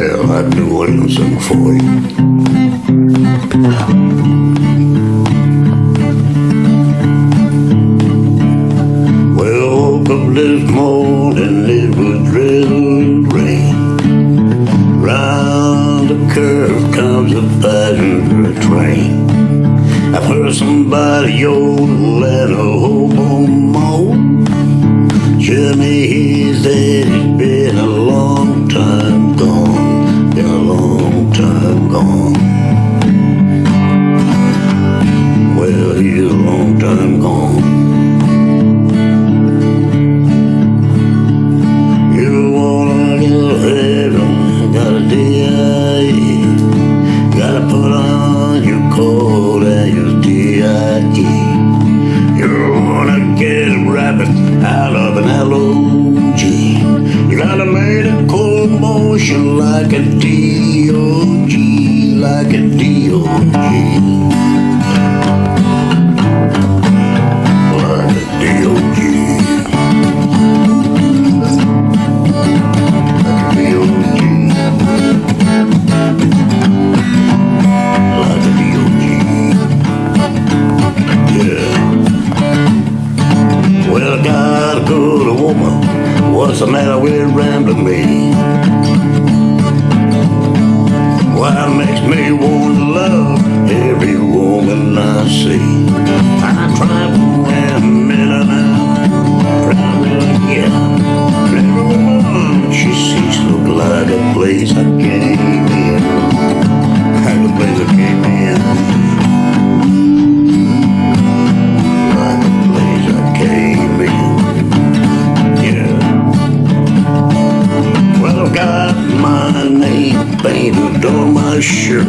Well, I knew what I'm singing for you. Well, woke up this morning, it was drizzling rain. Round the curve comes a passenger train. I've heard somebody yodel and a hobo moan. Gone. Well, he's a long time gone. You wanna get to heaven, gotta DIE. Gotta put on your coat and your. You wanna get a rabbit out of an LOG. Gotta make a like a DOG, like a DOG. Like a DOG. Well, I got a good woman. What's the matter with rambling me? Makes me want to love every woman I see. I try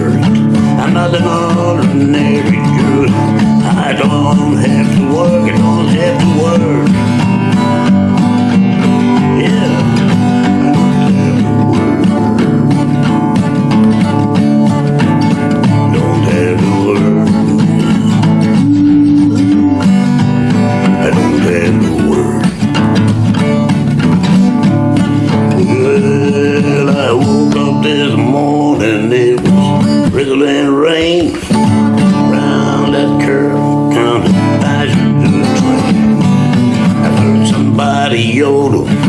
my. I'm not an ordinary dude. I don't have to work, I don't have to work. And rain round that curve down the passenger train. I heard somebody yodel.